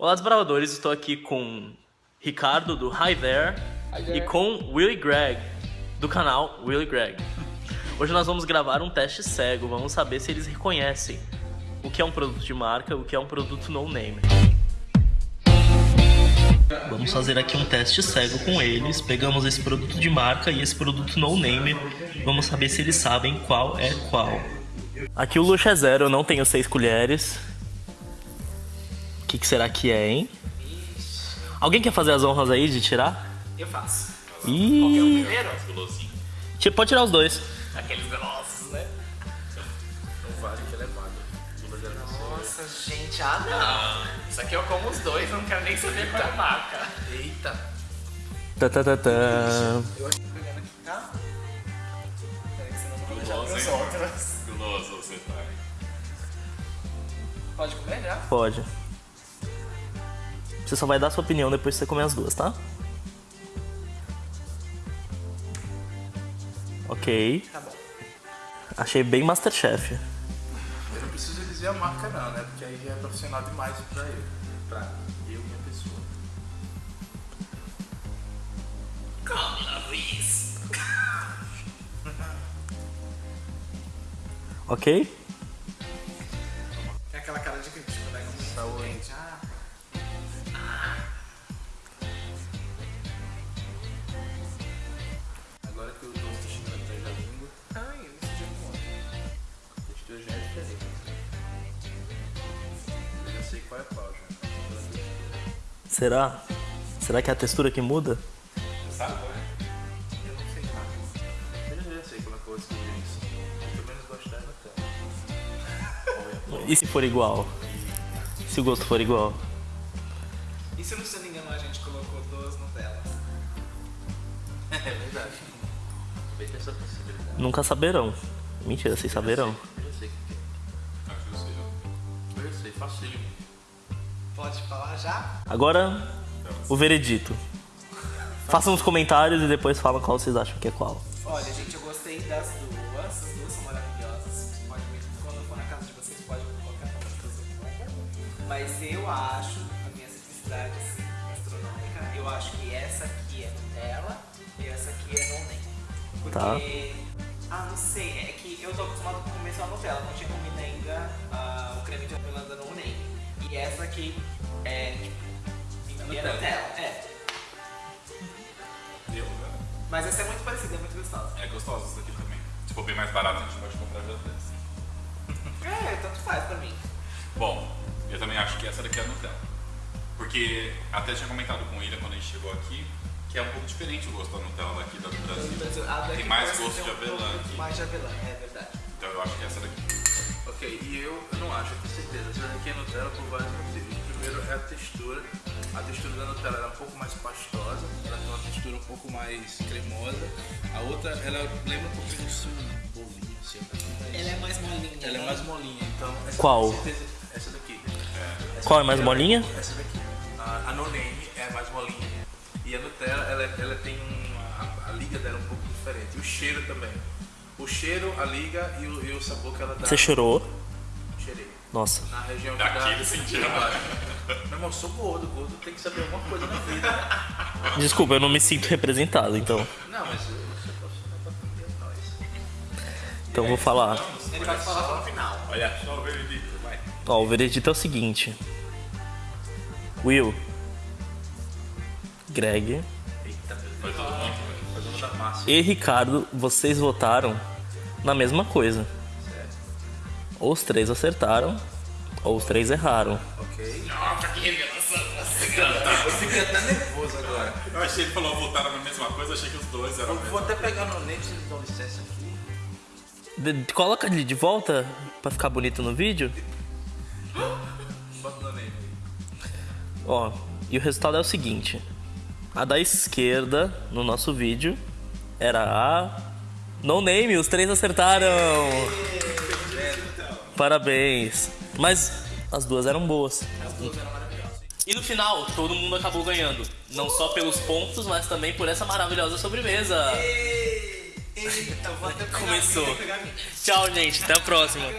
Olá, desbravadores. Estou aqui com Ricardo, do Hi There, Hi there. e com Willy Greg, do canal Willy Greg. Hoje nós vamos gravar um teste cego. Vamos saber se eles reconhecem o que é um produto de marca, o que é um produto no name. Vamos fazer aqui um teste cego com eles. Pegamos esse produto de marca e esse produto no name. Vamos saber se eles sabem qual é qual. Aqui o luxo é zero, eu não tenho seis colheres. O que, que será que é, hein? Alguém quer fazer as honras aí de tirar? Eu faço. Ih, Primeiro, Tira- pode tirar os dois. aqueles velozes, né? Não vale que ele é magro. Nossa, gente, ah não. Isso aqui eu como os dois, não quero nem saber qual é a marca. Eita. Tá, tá, tá, tá. Eu acho que tô pegando aqui, tá? Peraí, que senão eu não vou deixar pros outros. Guloso você tá. Pode comer já? Pode. Você só vai dar sua opinião depois que você comer as duas, tá? Ok. Tá bom. Achei bem Masterchef. Eu não preciso dizer a marca não, né? Porque aí já é profissional demais pra eu. Pra eu, minha pessoa. Come, Luiz. Ok? É aquela cara de crítico, né? Saúde. Gente, ah. Sei qual é qual já. Será? Será que é a textura que muda? Sabe qual é? Eu não sei lá. Eu já sei como é que eu isso. Eu pelo menos gosto da Nutella. E se for igual? Se o gosto for igual? E se não se engano a gente colocou duas Nutellas? É verdade. Também tem essa possibilidade. Nunca saberão. Mentira, vocês saberão. Eu já sei o que é. Acho que eu sei. Eu já sei, facinho. Pode falar já? Agora, o veredito. Façam os comentários e depois falam qual vocês acham que é qual. Olha, gente, eu gostei das duas. As duas são maravilhosas. Vocês ver quando eu for na casa de vocês, podem colocar pra fazer. Mas eu acho, a minha simplicidade assim, gastronômica, eu acho que essa aqui é Nutella e essa aqui é nem. Porque. Tá. Ah, não sei, é que eu tô acostumado a comer só Nutella, não tinha comido ainda ah, o creme de avelã da nem. E essa aqui é tipo. Nutella. Nutella, é. Eu, né? Mas essa é muito parecida, é muito gostosa. É gostosa essa daqui também. Se for bem mais barato, a gente pode comprar já dessa. É, tanto faz pra mim. Bom, eu também acho que essa daqui é a Nutella. Porque até tinha comentado com o Ira quando a gente chegou aqui, que é um pouco diferente o gosto da Nutella daqui da do Brasil. Tem mais gosto de um avelã aqui. Mais de avelã, é verdade. Então eu acho que essa daqui. Ok, e eu, eu não acho, eu tenho certeza. Essa daqui é Nutella por vários motivos. Primeiro é a textura. A textura da Nutella é um pouco mais pastosa, ela tem uma textura um pouco mais cremosa. A outra, ela lembra um pouquinho de um bolinho, assim. Ela é mais molinha. Ela é mais molinha, então... Essa Qual? com certeza- Essa daqui. Essa Qual é daqui, mais ela- molinha? Essa daqui. A, a No Name é mais molinha. E a Nutella, ela, ela tem uma, a, a liga dela é um pouco diferente. E o cheiro também. O cheiro, a liga e o, e o sabor que ela dá. Você chorou? Cheirei. Nossa. Na região que Daqui dá... ele sentiu. Meu irmão, eu sou gordo. Gordo tem que saber alguma coisa na vida. Desculpa, eu não me sinto representado, então. Não, mas eu sou profissional. Então eu vou falar. Ele vai falar só no final. Olha, só o veredito, vai. Ó, o veredito é o seguinte. Will. Greg Eita, meu Foi Deus. todo mundo, e Ricardo, vocês votaram na mesma coisa. Certo. Ou os três acertaram, ou os três erraram. Ok. Nossa, que revelação. Eu fiquei até nervoso agora. Eu achei que ele falou voltaram na mesma coisa, achei que os dois eram Eu vou até pegar no net se eles dão licença aqui. De- de- coloca ele de volta pra ficar bonito no vídeo. Bota no name aí. Ó, e o resultado é o seguinte. A da esquerda, no nosso vídeo, era a... No Name, os três acertaram! Parabéns! Mas as duas eram boas. As duas eram maravilhosas. E no final, todo mundo acabou ganhando. Não só pelos pontos, mas também por essa maravilhosa sobremesa. Ei, Eita, vou até pegar Começou. Tchau, gente. Até a próxima.